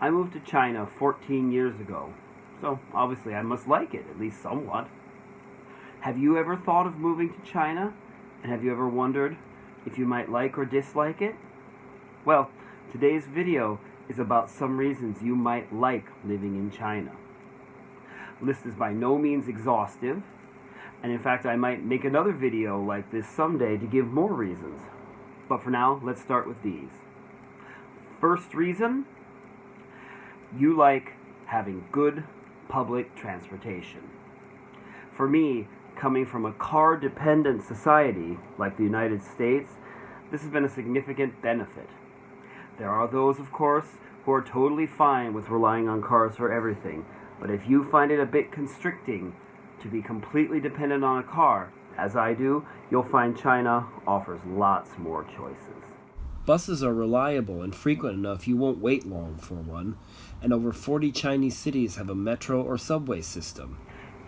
I moved to China 14 years ago, so obviously I must like it, at least somewhat. Have you ever thought of moving to China? And have you ever wondered if you might like or dislike it? Well, today's video is about some reasons you might like living in China. list is by no means exhaustive, and in fact I might make another video like this someday to give more reasons. But for now, let's start with these. First reason, you like having good public transportation. For me, coming from a car dependent society like the United States, this has been a significant benefit. There are those, of course, who are totally fine with relying on cars for everything, but if you find it a bit constricting to be completely dependent on a car, as I do, you'll find China offers lots more choices. Buses are reliable and frequent enough you won't wait long for one, and over 40 Chinese cities have a metro or subway system.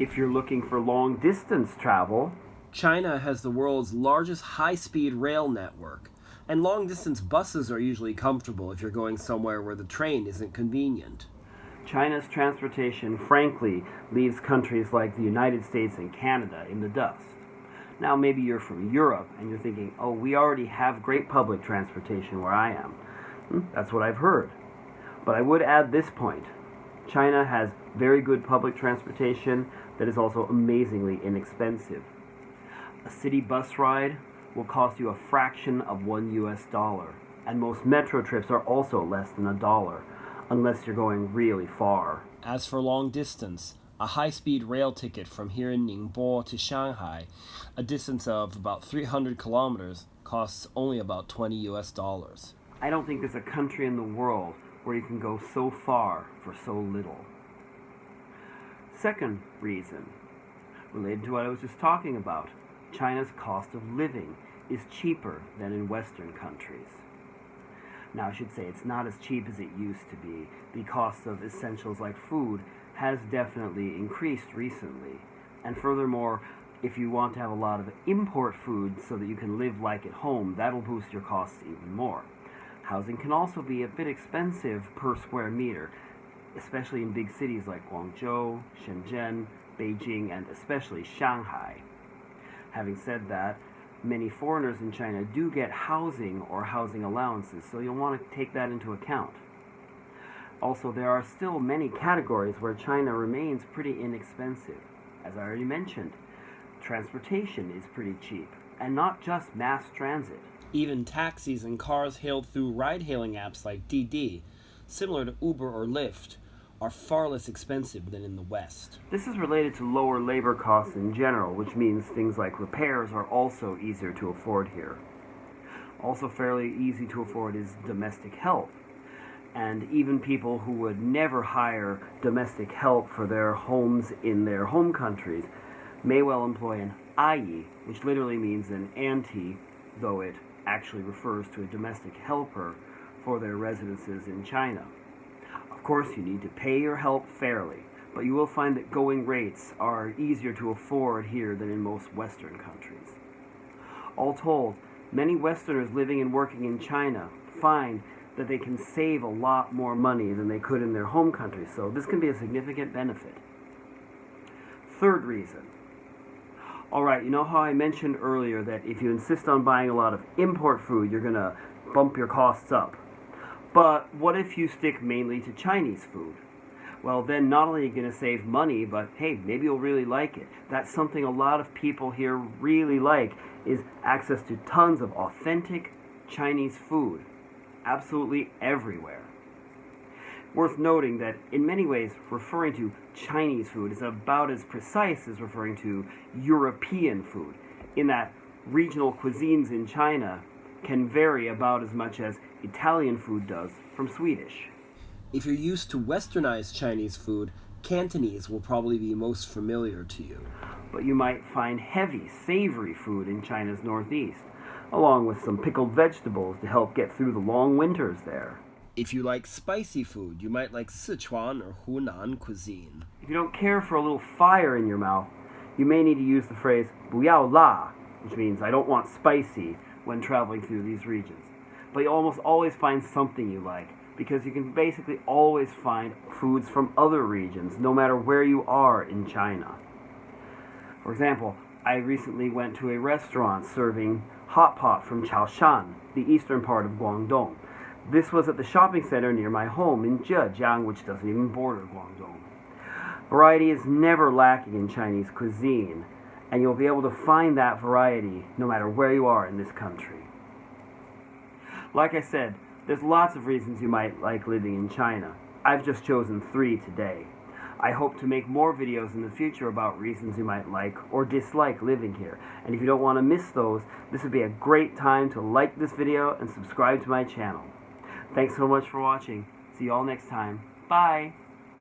If you're looking for long distance travel, China has the world's largest high speed rail network, and long distance buses are usually comfortable if you're going somewhere where the train isn't convenient. China's transportation, frankly, leaves countries like the United States and Canada in the dust. Now, maybe you're from Europe and you're thinking, oh, we already have great public transportation where I am. Hmm, that's what I've heard. But I would add this point China has very good public transportation that is also amazingly inexpensive. A city bus ride will cost you a fraction of one US dollar, and most metro trips are also less than a dollar, unless you're going really far. As for long distance, a high speed rail ticket from here in Ningbo to Shanghai, a distance of about 300 kilometers, costs only about 20 US dollars. I don't think there's a country in the world where you can go so far for so little. Second reason, related to what I was just talking about, China's cost of living is cheaper than in Western countries. Now, I should say it's not as cheap as it used to be. The cost of essentials like food has definitely increased recently. And furthermore, if you want to have a lot of import food so that you can live like at home, that'll boost your costs even more. Housing can also be a bit expensive per square meter, especially in big cities like Guangzhou, Shenzhen, Beijing, and especially Shanghai. Having said that, many foreigners in China do get housing or housing allowances, so you'll want to take that into account. Also, there are still many categories where China remains pretty inexpensive. As I already mentioned, transportation is pretty cheap, and not just mass transit. Even taxis and cars hailed through ride hailing apps like Didi, similar to Uber or Lyft, are far less expensive than in the West. This is related to lower labor costs in general, which means things like repairs are also easier to afford here. Also, fairly easy to afford is domestic help and even people who would never hire domestic help for their homes in their home countries may well employ an ayi, which literally means an auntie, though it actually refers to a domestic helper for their residences in China. Of course, you need to pay your help fairly, but you will find that going rates are easier to afford here than in most Western countries. All told, many Westerners living and working in China find that they can save a lot more money than they could in their home country. So this can be a significant benefit. Third reason. All right, you know how I mentioned earlier that if you insist on buying a lot of import food, you're going to bump your costs up. But what if you stick mainly to Chinese food? Well, then not only are you going to save money, but hey, maybe you'll really like it. That's something a lot of people here really like is access to tons of authentic Chinese food absolutely everywhere. Worth noting that in many ways, referring to Chinese food is about as precise as referring to European food, in that regional cuisines in China can vary about as much as Italian food does from Swedish. If you're used to westernized Chinese food, Cantonese will probably be most familiar to you. But you might find heavy, savory food in China's northeast along with some pickled vegetables to help get through the long winters there. If you like spicy food, you might like Sichuan or Hunan cuisine. If you don't care for a little fire in your mouth, you may need to use the phrase "buyao la," which means I don't want spicy when traveling through these regions. But you almost always find something you like because you can basically always find foods from other regions no matter where you are in China. For example, I recently went to a restaurant serving hot pot from Chaoshan, the eastern part of Guangdong. This was at the shopping center near my home in Zhejiang, which doesn't even border Guangdong. Variety is never lacking in Chinese cuisine, and you'll be able to find that variety no matter where you are in this country. Like I said, there's lots of reasons you might like living in China. I've just chosen three today. I hope to make more videos in the future about reasons you might like or dislike living here. And if you don't want to miss those, this would be a great time to like this video and subscribe to my channel. Thanks so much for watching. See you all next time. Bye!